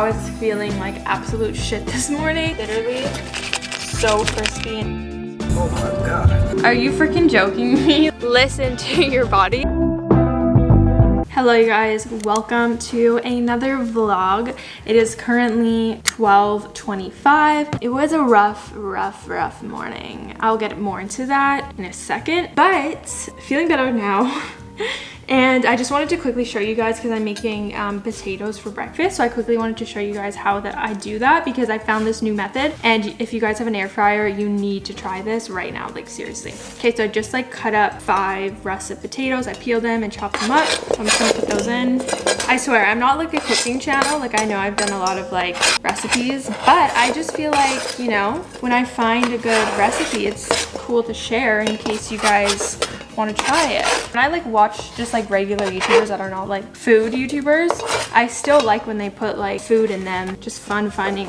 I was feeling like absolute shit this morning. Literally so crispy. Oh my god. Are you freaking joking me? Listen to your body. Hello you guys, welcome to another vlog. It is currently 12.25. It was a rough, rough, rough morning. I'll get more into that in a second, but feeling better now. And I just wanted to quickly show you guys because I'm making um, potatoes for breakfast. So I quickly wanted to show you guys how that I do that because I found this new method. And if you guys have an air fryer, you need to try this right now, like seriously. Okay, so I just like cut up five russet potatoes. I peel them and chop them up. So I'm just gonna put those in. I swear, I'm not like a cooking channel. Like I know I've done a lot of like recipes, but I just feel like, you know, when I find a good recipe, it's cool to share in case you guys want to try it. When I like watch just like regular YouTubers that are not like food YouTubers, I still like when they put like food in them. Just fun finding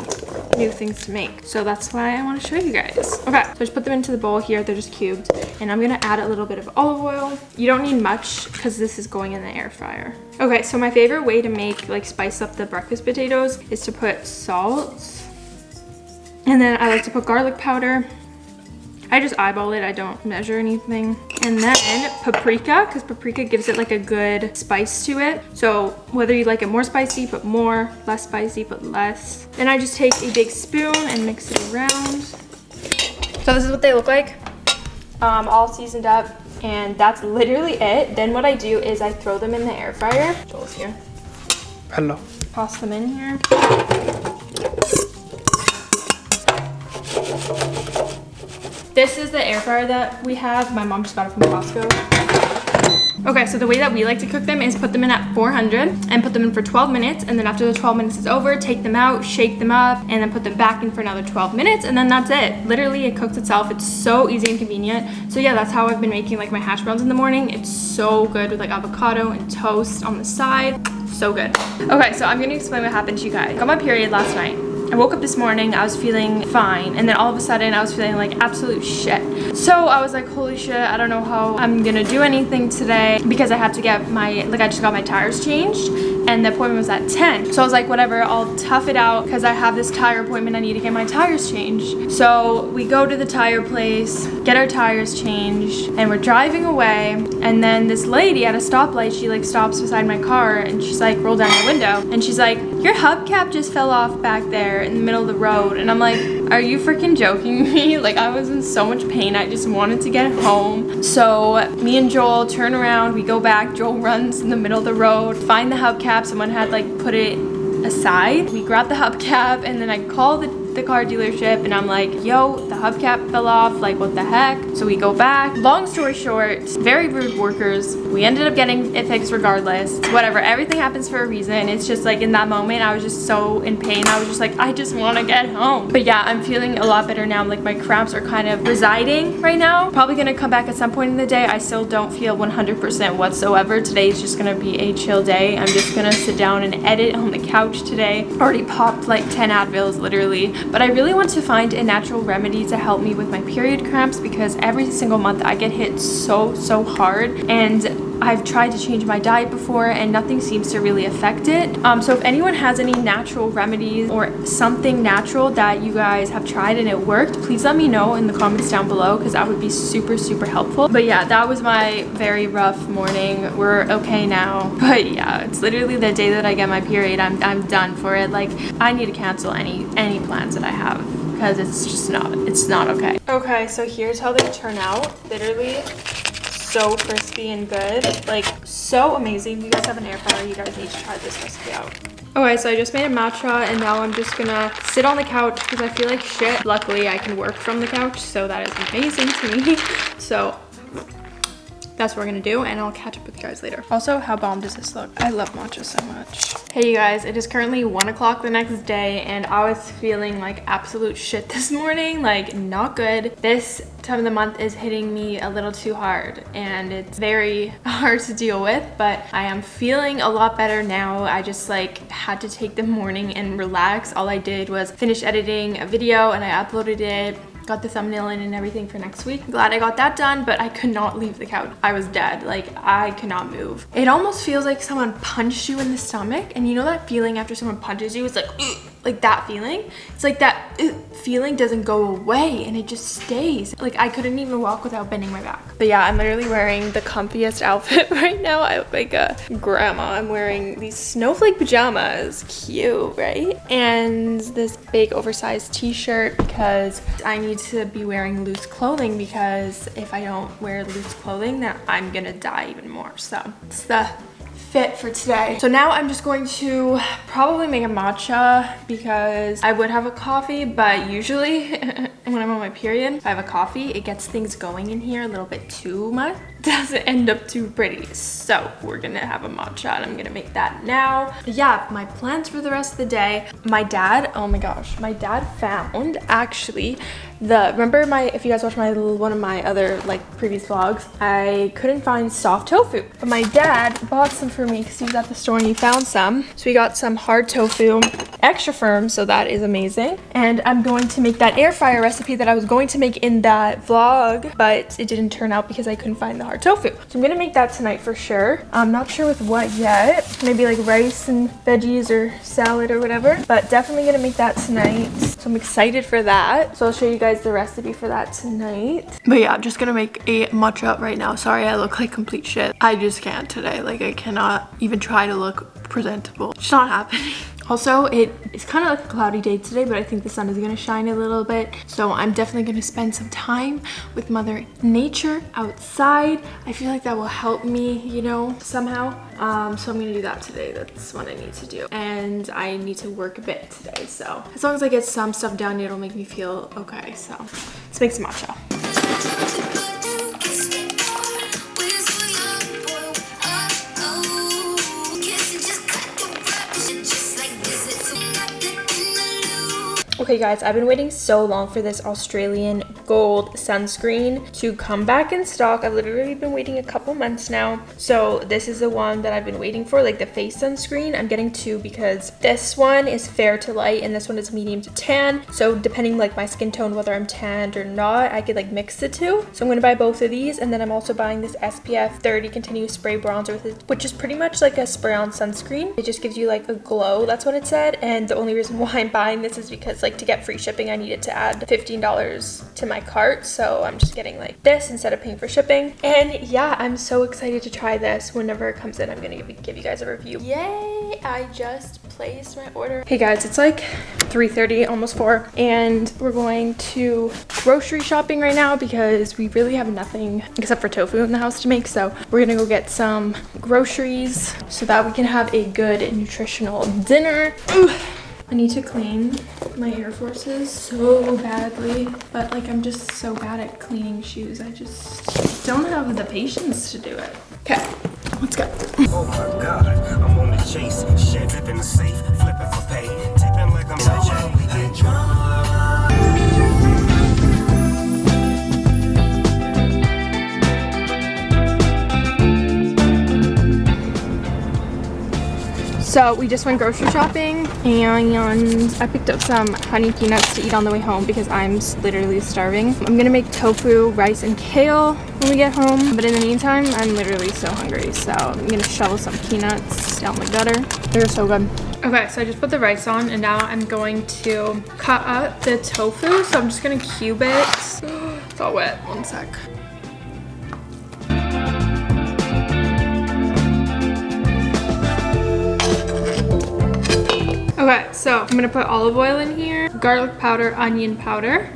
new things to make. So that's why I want to show you guys. Okay, so just put them into the bowl here. They're just cubed. And I'm going to add a little bit of olive oil. You don't need much because this is going in the air fryer. Okay, so my favorite way to make like spice up the breakfast potatoes is to put salt. And then I like to put garlic powder I just eyeball it. I don't measure anything. And then paprika, because paprika gives it like a good spice to it. So whether you like it more spicy, put more, less spicy, put less. Then I just take a big spoon and mix it around. So this is what they look like, um, all seasoned up. And that's literally it. Then what I do is I throw them in the air fryer. Joel's here. Hello. Toss them in here. This is the air fryer that we have. My mom just got it from Costco. Okay, so the way that we like to cook them is put them in at 400 and put them in for 12 minutes. And then after the 12 minutes is over, take them out, shake them up, and then put them back in for another 12 minutes. And then that's it. Literally, it cooks itself. It's so easy and convenient. So yeah, that's how I've been making like my hash browns in the morning. It's so good with like avocado and toast on the side. So good. Okay, so I'm gonna explain what happened to you guys. Got my period last night. I woke up this morning, I was feeling fine, and then all of a sudden I was feeling like absolute shit. So I was like, holy shit, I don't know how I'm gonna do anything today because I had to get my, like I just got my tires changed and the appointment was at 10. So I was like, whatever, I'll tough it out because I have this tire appointment. I need to get my tires changed. So we go to the tire place, get our tires changed, and we're driving away. And then this lady at a stoplight, she like stops beside my car and she's like, roll down the window. And she's like, your hubcap just fell off back there in the middle of the road. And I'm like, are you freaking joking me? Like I was in so much pain. I just wanted to get home. So me and Joel turn around, we go back. Joel runs in the middle of the road, find the hubcap. Someone had like put it aside. We grab the hubcap and then I call the the car dealership and I'm like, yo, the hubcap fell off, like what the heck? So we go back. Long story short, very rude workers. We ended up getting it fixed regardless. Whatever, everything happens for a reason. It's just like in that moment, I was just so in pain. I was just like, I just want to get home. But yeah, I'm feeling a lot better now. Like my cramps are kind of residing right now. Probably gonna come back at some point in the day. I still don't feel 100% whatsoever. Today is just gonna be a chill day. I'm just gonna sit down and edit on the couch today. Already popped like 10 Advils literally but I really want to find a natural remedy to help me with my period cramps because every single month I get hit so, so hard. And I've tried to change my diet before and nothing seems to really affect it. Um, so if anyone has any natural remedies or something natural that you guys have tried and it worked, please let me know in the comments down below because that would be super, super helpful. But yeah, that was my very rough morning. We're okay now. But yeah, it's literally the day that I get my period. I'm, I'm done for it. Like I need to cancel any, any plans that I have because it's just not, it's not okay. Okay, so here's how they turn out. Literally so crispy and good. Like, so amazing. If you guys have an air fryer, you guys need to try this recipe out. Okay, so I just made a matcha and now I'm just gonna sit on the couch because I feel like shit. Luckily, I can work from the couch, so that is amazing to me. So that's what we're gonna do and I'll catch up with you guys later. Also, how bomb does this look? I love matcha so much. Hey you guys, it is currently one o'clock the next day and I was feeling like absolute shit this morning, like not good. This time of the month is hitting me a little too hard and it's very hard to deal with, but I am feeling a lot better now. I just like had to take the morning and relax. All I did was finish editing a video and I uploaded it got the thumbnail in and everything for next week. Glad I got that done, but I could not leave the couch. I was dead. Like, I could not move. It almost feels like someone punched you in the stomach. And you know that feeling after someone punches you? It's like, like that feeling. It's like that uh, feeling doesn't go away and it just stays. Like I couldn't even walk without bending my back. But yeah, I'm literally wearing the comfiest outfit right now. I look like a grandma. I'm wearing these snowflake pajamas. Cute, right? And this big oversized t-shirt because I need to be wearing loose clothing because if I don't wear loose clothing, then I'm gonna die even more. So it's the fit for today. So now I'm just going to probably make a matcha because I would have a coffee, but usually when I'm on my period, if I have a coffee, it gets things going in here a little bit too much. Doesn't end up too pretty. So we're gonna have a matcha and I'm gonna make that now. Yeah, my plans for the rest of the day. My dad, oh my gosh, my dad found actually the remember my if you guys watched my one of my other like previous vlogs i couldn't find soft tofu but my dad bought some for me because he was at the store and he found some so we got some hard tofu extra firm so that is amazing and i'm going to make that air fryer that i was going to make in that vlog but it didn't turn out because i couldn't find the hard tofu so i'm gonna make that tonight for sure i'm not sure with what yet maybe like rice and veggies or salad or whatever but definitely gonna make that tonight so i'm excited for that so i'll show you guys guys the recipe for that tonight. But yeah, I'm just gonna make a matcha right now. Sorry, I look like complete shit. I just can't today. Like I cannot even try to look presentable. It's not happening. Also, it is kind of like a cloudy day today, but I think the sun is going to shine a little bit. So I'm definitely going to spend some time with Mother Nature outside. I feel like that will help me, you know, somehow. Um, so I'm going to do that today. That's what I need to do. And I need to work a bit today. So as long as I get some stuff done, it'll make me feel okay. So let's make some matcha. Okay guys, I've been waiting so long for this Australian gold sunscreen to come back in stock. I've literally been waiting a couple months now. So this is the one that I've been waiting for, like the face sunscreen. I'm getting two because this one is fair to light and this one is medium to tan. So depending like my skin tone, whether I'm tanned or not, I could like mix the two. So I'm gonna buy both of these and then I'm also buying this SPF 30 continuous spray bronzer, which is pretty much like a spray on sunscreen. It just gives you like a glow, that's what it said. And the only reason why I'm buying this is because like like to get free shipping, I needed to add $15 to my cart. So I'm just getting like this instead of paying for shipping. And yeah, I'm so excited to try this. Whenever it comes in, I'm gonna give, give you guys a review. Yay, I just placed my order. Hey guys, it's like 3.30, almost 4, and we're going to grocery shopping right now because we really have nothing except for tofu in the house to make. So we're gonna go get some groceries so that we can have a good nutritional dinner. Ooh. I need to clean my Air Forces so badly, but like I'm just so bad at cleaning shoes. I just don't have the patience to do it. Okay, let's go. Oh my God, I'm on the chase, shit in the safe, flipping for pay, tipping like I'm So we just went grocery shopping and I picked up some honey peanuts to eat on the way home because I'm literally starving. I'm gonna make tofu, rice, and kale when we get home. But in the meantime, I'm literally so hungry. So I'm gonna shovel some peanuts down the gutter. They're so good. Okay, so I just put the rice on and now I'm going to cut up the tofu. So I'm just gonna cube it. It's all wet, one sec. Okay, so I'm gonna put olive oil in here, garlic powder, onion powder,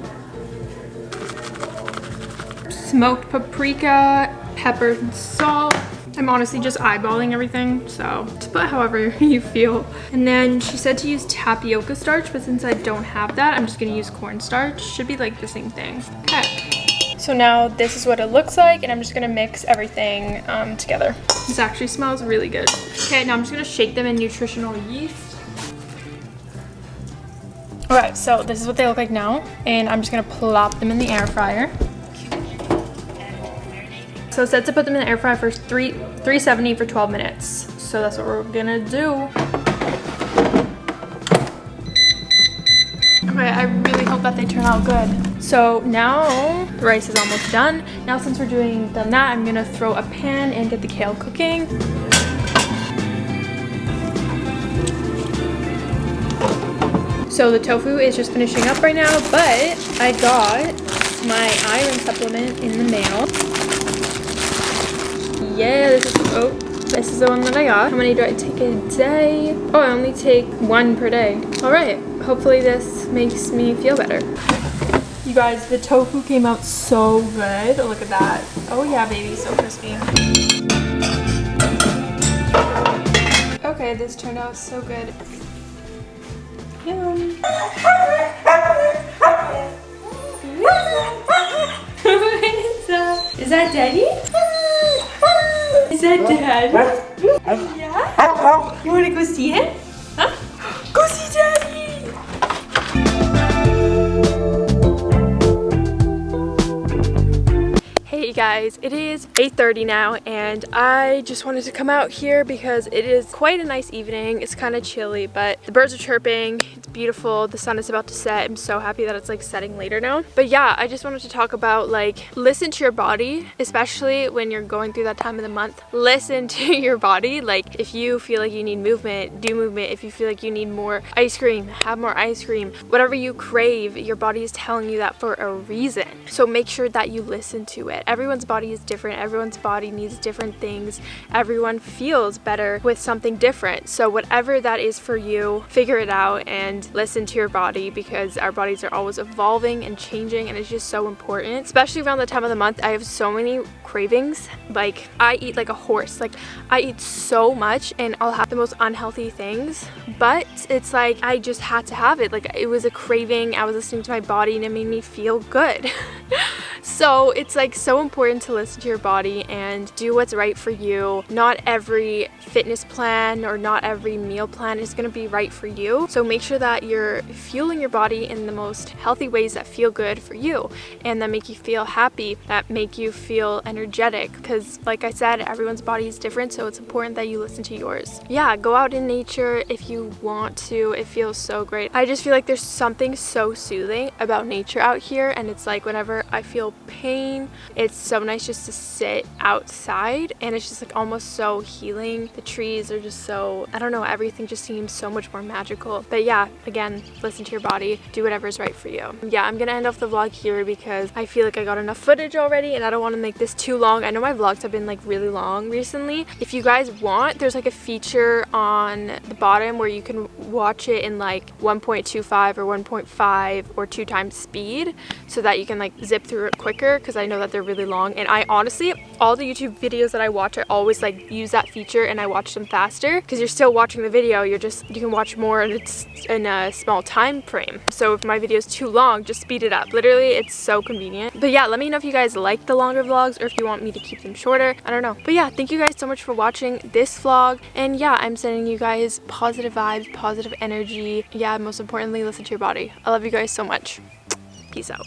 smoked paprika, pepper, and salt. I'm honestly just eyeballing everything, so just put however you feel. And then she said to use tapioca starch, but since I don't have that, I'm just gonna use cornstarch. Should be like the same thing. Okay. So now this is what it looks like, and I'm just gonna mix everything um, together. This actually smells really good. Okay, now I'm just gonna shake them in nutritional yeast. Okay, so this is what they look like now, and I'm just gonna plop them in the air fryer. So it said to put them in the air fryer for three, 370 for 12 minutes. So that's what we're gonna do. Okay, I really hope that they turn out good. So now the rice is almost done. Now since we're doing done that, I'm gonna throw a pan and get the kale cooking. So the tofu is just finishing up right now, but I got my iron supplement in the mail. Yeah, this is, oh, this is the one that I got. How many do I take a day? Oh, I only take one per day. All right, hopefully this makes me feel better. You guys, the tofu came out so good. Look at that. Oh yeah, baby, so crispy. Okay, this turned out so good. Is that daddy? Is that dad? Yeah? You wanna go see him? Guys, it is 8.30 now and I just wanted to come out here because it is quite a nice evening. It's kind of chilly, but the birds are chirping. Beautiful. The sun is about to set. I'm so happy that it's like setting later now. But yeah, I just wanted to talk about like listen to your body, especially when you're going through that time of the month. Listen to your body. Like if you feel like you need movement, do movement. If you feel like you need more ice cream, have more ice cream. Whatever you crave, your body is telling you that for a reason. So make sure that you listen to it everyone's body is different everyone's body needs different things everyone feels better with something different so whatever that is for you figure it out and listen to your body because our bodies are always evolving and changing and it's just so important. Especially around the time of the month I have so many cravings. Like I eat like a horse. Like I eat so much and I'll have the most unhealthy things but it's like I just had to have it. Like it was a craving. I was listening to my body and it made me feel good so it's like so important to listen to your body and do what's right for you. Not every fitness plan or not every meal plan is going to be right for you. So make sure that you're fueling your body in the most healthy ways that feel good for you and that make you feel happy, that make you feel energetic because like I said, everyone's body is different so it's important that you listen to yours. Yeah, go out in nature if you want to. It feels so great. I just feel like there's something so soothing about nature out here and it's like whenever I feel pain, it's so nice just to sit outside and it's just like almost so healing. The trees are just so, I don't know, everything just seems so much more magical. But yeah, again, listen to your body, do whatever is right for you. Yeah, I'm gonna end off the vlog here because I feel like I got enough footage already and I don't want to make this too long. I know my vlogs have been like really long recently. If you guys want, there's like a feature on the bottom where you can watch it in like 1.25 or 1.5 or two times speed so that you can like zip through it quicker because I know that they're really long and I honestly all the YouTube videos that I watch I always like use that feature and I watch them faster because you're still watching the video you're just you can watch more and it's in a small time frame. So if my video is too long just speed it up. Literally it's so convenient. But yeah let me know if you guys like the longer vlogs or if you want me to keep them shorter. I don't know. But yeah thank you guys so much for watching this vlog. And yeah I'm sending you guys positive vibes positive energy. Yeah most importantly listen to your body. I love you guys so much. Peace out